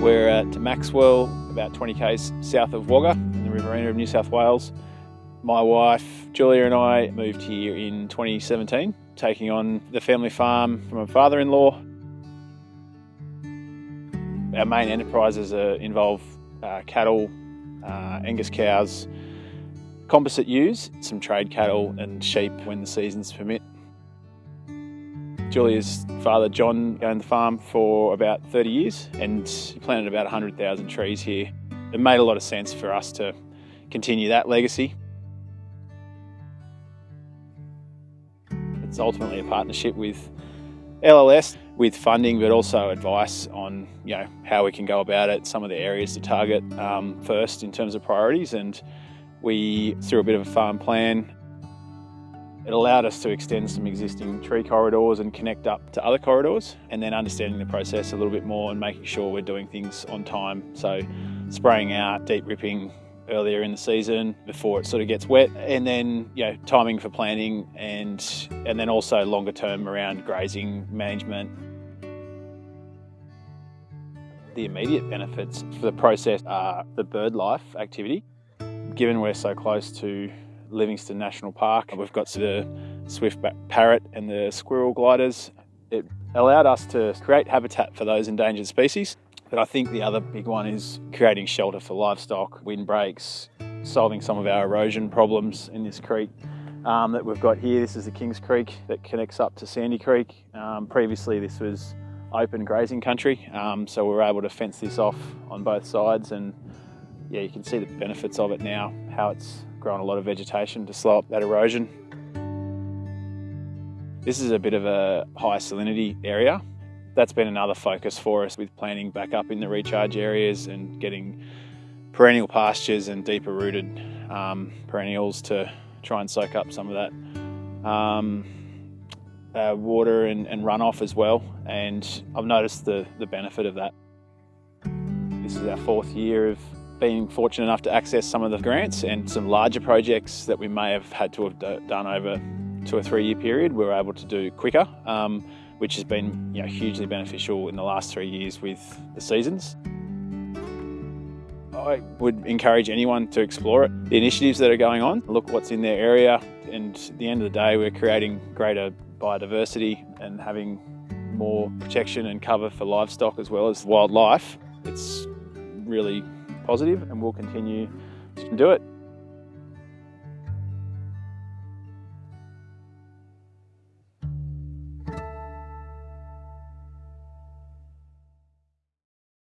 We're at Maxwell, about 20 k's south of Wagga, in the Riverina of New South Wales. My wife Julia and I moved here in 2017, taking on the family farm from a father-in-law. Our main enterprises uh, involve uh, cattle, uh, Angus cows, composite ewes, some trade cattle and sheep when the seasons permit. Julia's father John owned the farm for about 30 years and planted about 100,000 trees here. It made a lot of sense for us to continue that legacy. It's ultimately a partnership with LLS with funding but also advice on you know how we can go about it, some of the areas to target um, first in terms of priorities and we through a bit of a farm plan it allowed us to extend some existing tree corridors and connect up to other corridors and then understanding the process a little bit more and making sure we're doing things on time. So spraying out, deep ripping earlier in the season before it sort of gets wet and then you know timing for planting and and then also longer term around grazing management. The immediate benefits for the process are the bird life activity. Given we're so close to Livingstone National Park. We've got the swift parrot and the squirrel gliders. It allowed us to create habitat for those endangered species. But I think the other big one is creating shelter for livestock, windbreaks, solving some of our erosion problems in this creek um, that we've got here. This is the Kings Creek that connects up to Sandy Creek. Um, previously this was open grazing country, um, so we were able to fence this off on both sides and yeah, you can see the benefits of it now, how it's grown a lot of vegetation to slow up that erosion. This is a bit of a high salinity area. That's been another focus for us with planting back up in the recharge areas and getting perennial pastures and deeper rooted um, perennials to try and soak up some of that um, uh, water and, and runoff as well. And I've noticed the, the benefit of that. This is our fourth year of being fortunate enough to access some of the grants and some larger projects that we may have had to have done over two or three year period, we were able to do quicker, um, which has been you know, hugely beneficial in the last three years with the seasons. I would encourage anyone to explore it. The initiatives that are going on, look what's in their area, and at the end of the day, we're creating greater biodiversity and having more protection and cover for livestock as well as wildlife. It's really positive and we'll continue to do it.